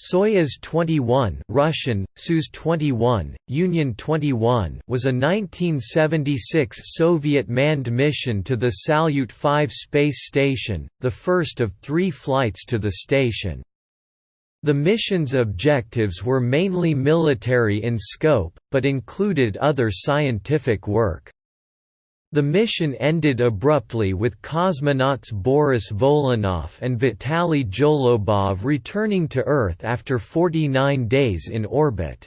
Soyuz 21 Russian, Soyuz 21, Union 21 was a 1976 Soviet manned mission to the Salyut 5 space station, the first of three flights to the station. The mission's objectives were mainly military in scope, but included other scientific work. The mission ended abruptly with cosmonauts Boris Volynov and Vitaly Zholobov returning to Earth after 49 days in orbit.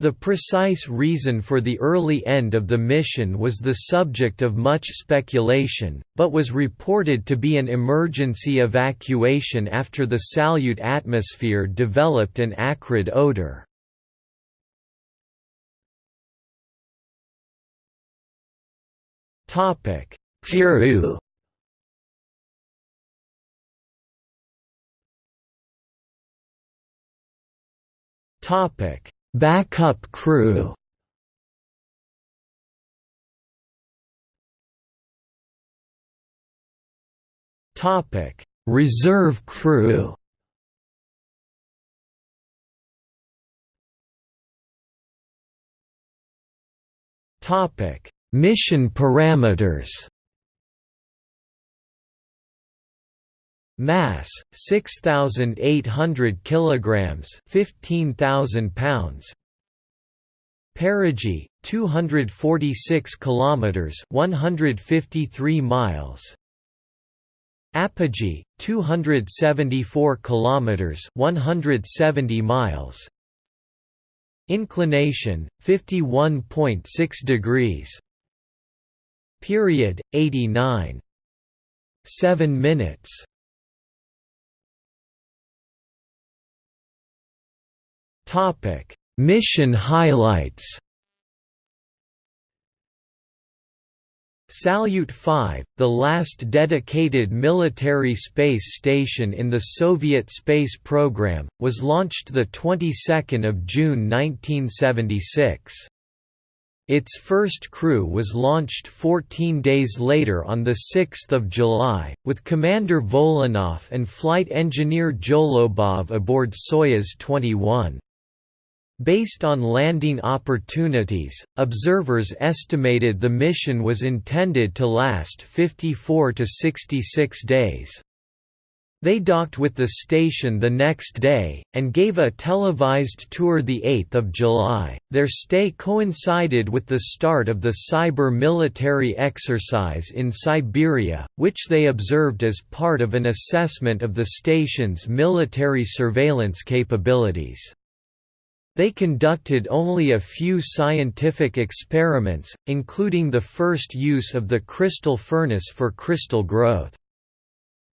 The precise reason for the early end of the mission was the subject of much speculation, but was reported to be an emergency evacuation after the Salyut atmosphere developed an acrid odor. Topic: Peru. Topic: Backup crew. Topic: Reserve crew. Topic: Mission parameters. Mass 6800 kilograms 15000 pounds. Perigee 246 kilometers 153 miles. Apogee 274 kilometers 170 miles. Inclination 51.6 degrees Period 89 7 minutes. Topic. Mission highlights. Salyut 5, the last dedicated military space station in the Soviet space program, was launched the 22nd of June 1976. Its first crew was launched 14 days later on 6 July, with Commander Volynov and flight engineer Zholobov aboard Soyuz 21. Based on landing opportunities, observers estimated the mission was intended to last 54 to 66 days. They docked with the station the next day, and gave a televised tour 8 July. Their stay coincided with the start of the Sever military exercise in Siberia, which they observed as part of an assessment of the station's military surveillance capabilities. They conducted only a few scientific experiments, including the first use of the crystal furnace for crystal growth.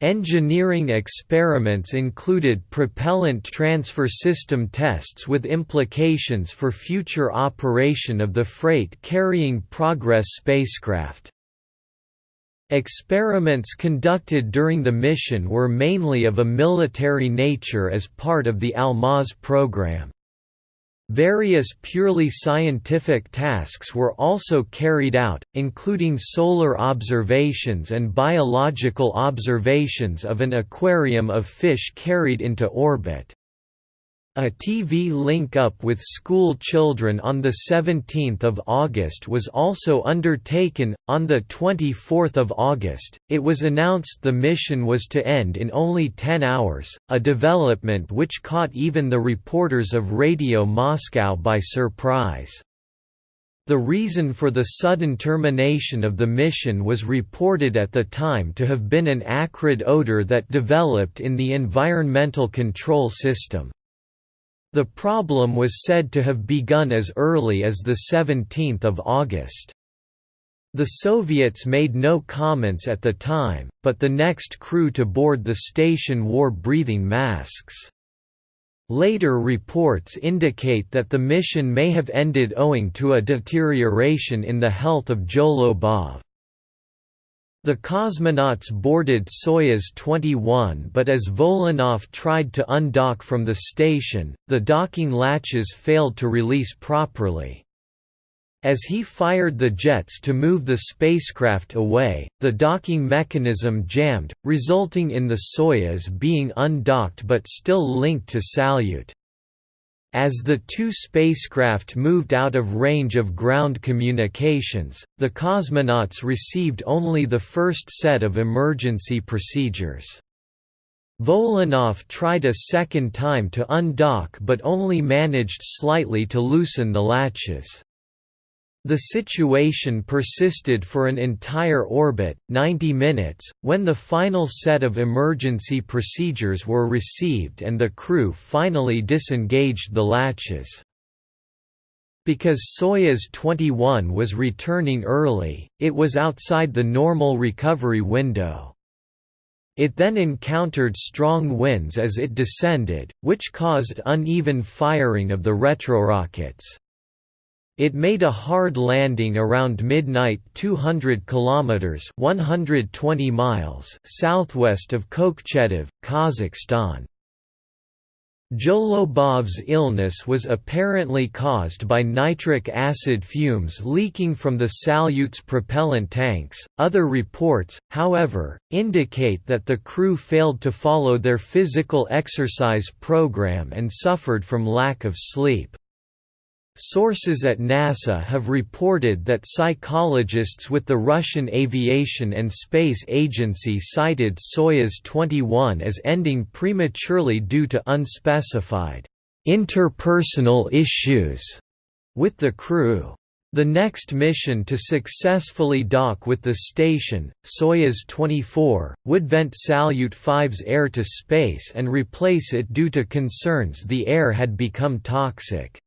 Engineering experiments included propellant transfer system tests with implications for future operation of the freight-carrying Progress spacecraft. Experiments conducted during the mission were mainly of a military nature as part of the Almaz program. Various purely scientific tasks were also carried out, including solar observations and biological observations of an aquarium of fish carried into orbit. A TV link-up with school children on 17 August was also undertaken. On 24 August, it was announced the mission was to end in only 10 hours, a development which caught even the reporters of Radio Moscow by surprise. The reason for the sudden termination of the mission was reported at the time to have been an acrid odor that developed in the environmental control system. The problem was said to have begun as early as 17 August. The Soviets made no comments at the time, but the next crew to board the station wore breathing masks. Later reports indicate that the mission may have ended owing to a deterioration in the health of Zholobov. The cosmonauts boarded Soyuz 21 but as Volynov tried to undock from the station, the docking latches failed to release properly. As he fired the jets to move the spacecraft away, the docking mechanism jammed, resulting in the Soyuz being undocked but still linked to Salyut. As the two spacecraft moved out of range of ground communications, the cosmonauts received only the first set of emergency procedures. Volynov tried a second time to undock but only managed slightly to loosen the latches. The situation persisted for an entire orbit, 90 minutes, when the final set of emergency procedures were received and the crew finally disengaged the latches. Because Soyuz 21 was returning early, it was outside the normal recovery window. It then encountered strong winds as it descended, which caused uneven firing of the retrorockets. It made a hard landing around midnight 200 kilometers 120 miles southwest of Kokchetav, Kazakhstan. Zholobov's illness was apparently caused by nitric acid fumes leaking from the Salyut's propellant tanks. Other reports, however, indicate that the crew failed to follow their physical exercise program and suffered from lack of sleep. Sources at NASA have reported that psychologists with the Russian Aviation and Space Agency cited Soyuz 21 as ending prematurely due to unspecified interpersonal issues with the crew. The next mission to successfully dock with the station, Soyuz 24, would vent Salyut 5's air to space and replace it due to concerns the air had become toxic.